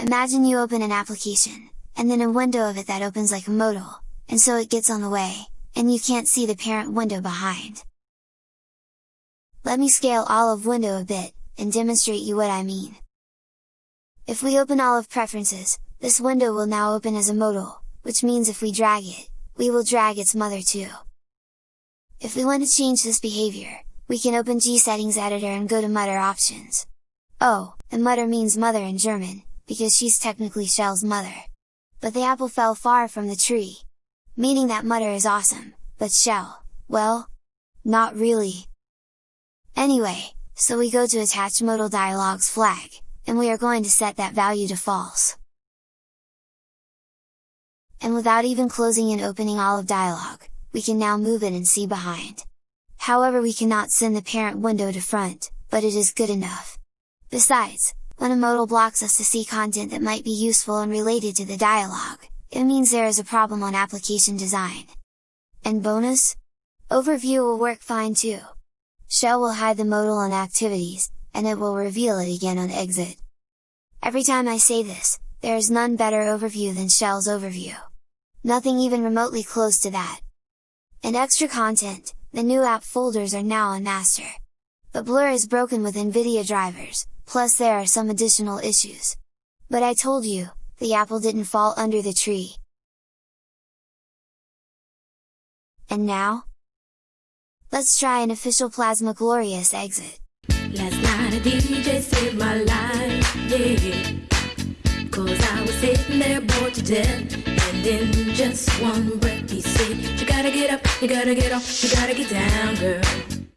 Imagine you open an application, and then a window of it that opens like a modal, and so it gets on the way, and you can't see the parent window behind. Let me scale Olive window a bit, and demonstrate you what I mean. If we open Olive Preferences, this window will now open as a modal, which means if we drag it, we will drag its mother too. If we want to change this behavior, we can open G settings editor and go to Mutter options. Oh, and Mutter means mother in German, because she's technically Shell's mother. But the apple fell far from the tree. Meaning that Mutter is awesome, but Shell, well, not really. Anyway, so we go to attach modal dialogues flag, and we are going to set that value to false. And without even closing and opening Olive dialog, we can now move it and see behind. However we cannot send the parent window to front, but it is good enough. Besides, when a modal blocks us to see content that might be useful and related to the dialog, it means there is a problem on application design. And bonus? Overview will work fine too. Shell will hide the modal on activities, and it will reveal it again on exit. Every time I say this, there is none better overview than Shell's overview. Nothing even remotely close to that. And extra content, the new app folders are now on master. But Blur is broken with NVIDIA drivers, plus there are some additional issues. But I told you, the apple didn't fall under the tree. And now? Let's try an official Plasma Glorious exit. Last night a DJ saved my life, yeah Cause I was sitting there bored to death And in just one breath he said You gotta get up, you gotta get off, you gotta get down, girl